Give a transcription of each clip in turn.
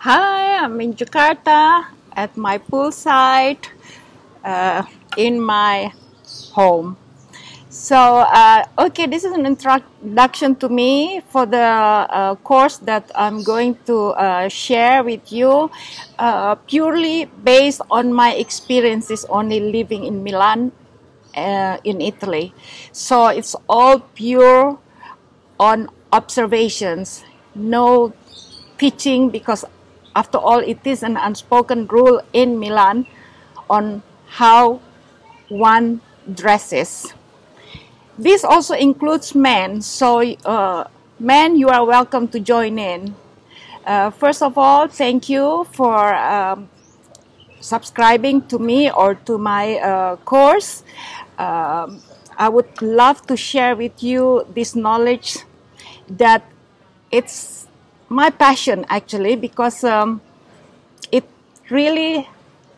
Hi, I'm in Jakarta at my poolside uh, in my home. So, uh, okay, this is an introduction to me for the uh, course that I'm going to uh, share with you, uh, purely based on my experiences only living in Milan, uh, in Italy. So, it's all pure on observations, no teaching because after all, it is an unspoken rule in Milan on how one dresses. This also includes men, so uh, men, you are welcome to join in. Uh, first of all, thank you for um, subscribing to me or to my uh, course. Um, I would love to share with you this knowledge that it's my passion actually because um, it really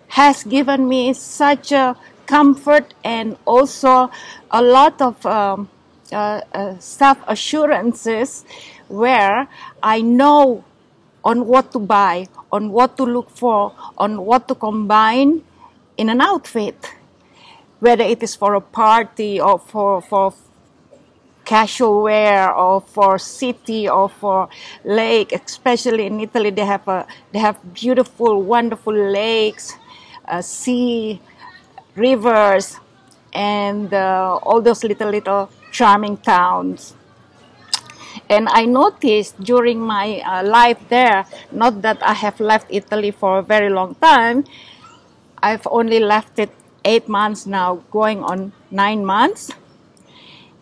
has given me such a comfort and also a lot of um, uh, uh, self assurances where I know on what to buy, on what to look for, on what to combine in an outfit, whether it is for a party or for, for casual wear or for city or for lake especially in italy they have a they have beautiful wonderful lakes uh, sea rivers and uh, all those little little charming towns. And i noticed during my uh, life there not that i have left italy for a very long time i've only left it eight months now going on nine months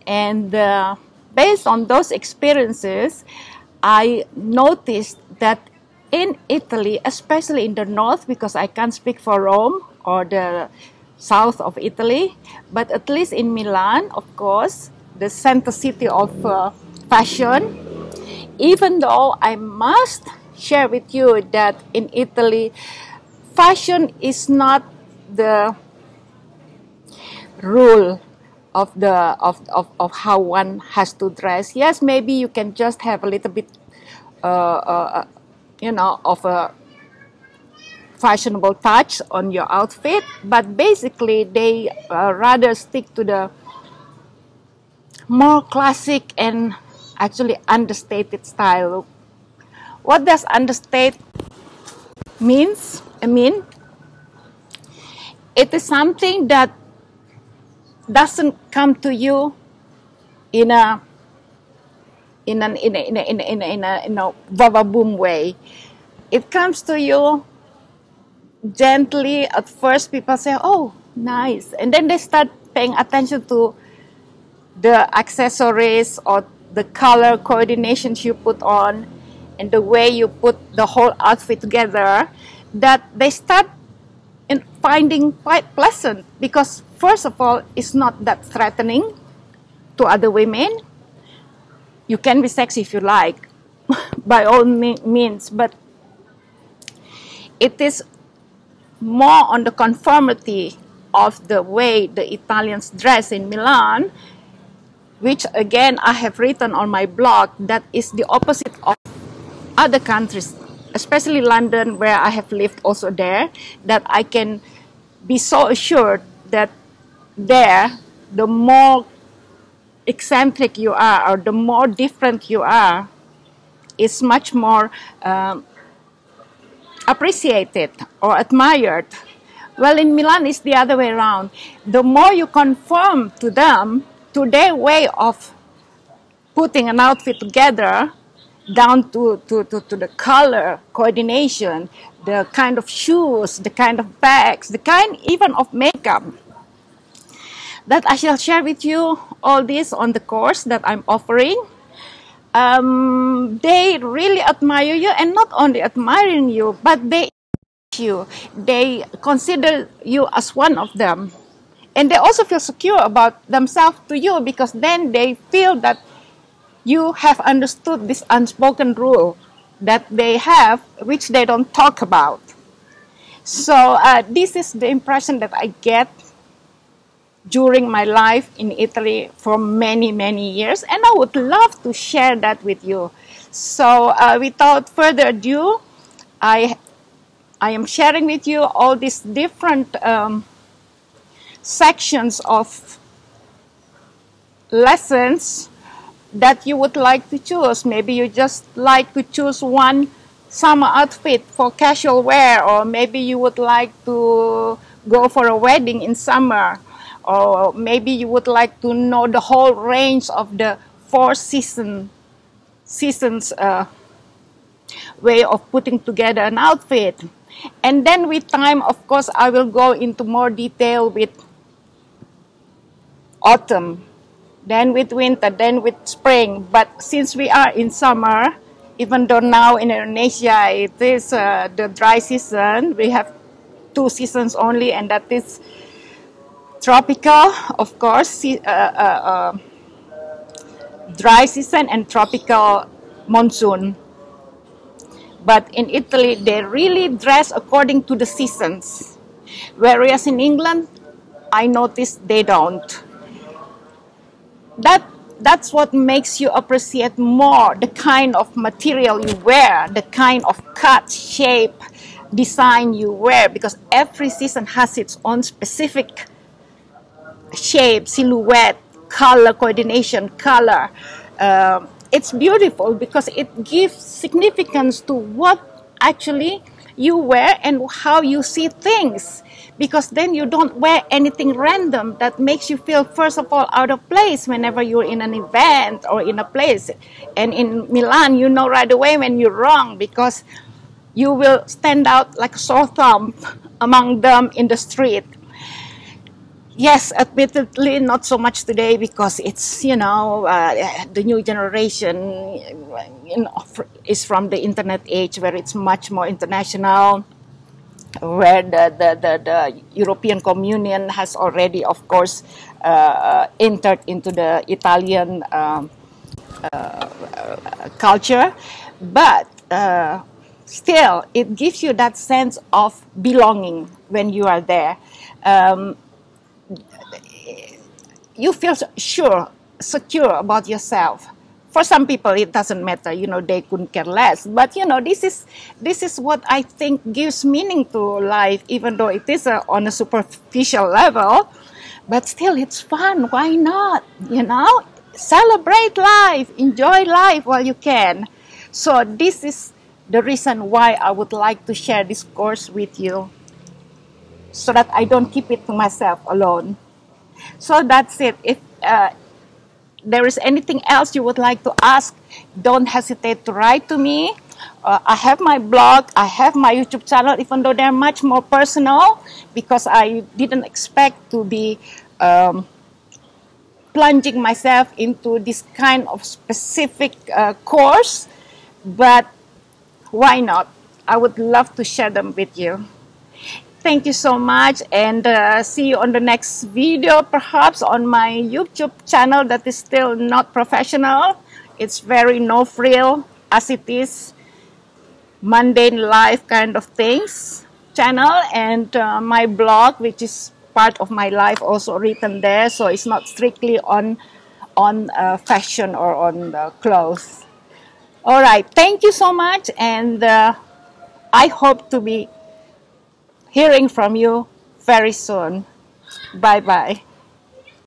and uh, based on those experiences, I noticed that in Italy, especially in the north, because I can't speak for Rome or the south of Italy, but at least in Milan, of course, the center city of uh, fashion, even though I must share with you that in Italy, fashion is not the rule of the of, of, of how one has to dress. Yes, maybe you can just have a little bit, uh, uh, uh, you know, of a fashionable touch on your outfit, but basically they uh, rather stick to the more classic and actually understated style. What does understate means? I mean, it is something that doesn't come to you in a in an in a, in a, in a, in a, in a, in a vava boom way. It comes to you gently. At first, people say, "Oh, nice," and then they start paying attention to the accessories or the color coordinations you put on and the way you put the whole outfit together that they start in finding quite pleasant because first of all, it's not that threatening to other women. You can be sexy if you like, by all means, but it is more on the conformity of the way the Italians dress in Milan, which again I have written on my blog that is the opposite of other countries, especially London, where I have lived also there, that I can be so assured that there, the more eccentric you are or the more different you are, is much more um, appreciated or admired. Well, in Milan, it's the other way around. The more you conform to them, to their way of putting an outfit together, down to, to, to, to the color coordination, the kind of shoes, the kind of bags, the kind even of makeup, that I shall share with you all this on the course that I'm offering. Um, they really admire you and not only admiring you, but they you. They consider you as one of them. And they also feel secure about themselves to you because then they feel that you have understood this unspoken rule that they have, which they don't talk about. So uh, this is the impression that I get during my life in Italy for many, many years, and I would love to share that with you. So, uh, without further ado, I, I am sharing with you all these different um, sections of lessons that you would like to choose. Maybe you just like to choose one summer outfit for casual wear, or maybe you would like to go for a wedding in summer, or maybe you would like to know the whole range of the four season seasons uh, way of putting together an outfit. And then with time, of course, I will go into more detail with autumn, then with winter, then with spring. But since we are in summer, even though now in Indonesia it is uh, the dry season, we have two seasons only, and that is tropical, of course, uh, uh, uh, dry season and tropical monsoon. But in Italy, they really dress according to the seasons. Whereas in England, I noticed they don't. That that's what makes you appreciate more the kind of material you wear, the kind of cut, shape, design you wear, because every season has its own specific shape, silhouette, color coordination, color. Uh, it's beautiful because it gives significance to what actually you wear and how you see things because then you don't wear anything random that makes you feel first of all out of place whenever you're in an event or in a place and in milan you know right away when you're wrong because you will stand out like a sore thumb among them in the street yes, admittedly, not so much today because it's you know uh, the new generation you know, is from the internet age where it's much more international. Where the, the, the, the European Communion has already, of course, uh, entered into the Italian um, uh, culture, but uh, still, it gives you that sense of belonging when you are there. Um, you feel sure, secure about yourself. For some people, it doesn't matter. You know, they couldn't care less. But you know, this is this is what I think gives meaning to life, even though it is a, on a superficial level. But still, it's fun. Why not? You know, celebrate life, enjoy life while you can. So this is the reason why I would like to share this course with you, so that I don't keep it to myself alone. So that's it. If uh, there is anything else you would like to ask, don't hesitate to write to me. Uh, I have my blog, I have my YouTube channel, even though they're much more personal because I didn't expect to be um, plunging myself into this kind of specific uh, course. But why not? I would love to share them with you. Thank you so much and uh, see you on the next video perhaps on my YouTube channel that is still not professional. It's very no frill as it is mundane life kind of things channel and uh, my blog which is part of my life also written there so it's not strictly on on uh, fashion or on clothes. All right, thank you so much and uh, I hope to be hearing from you very soon. Bye bye.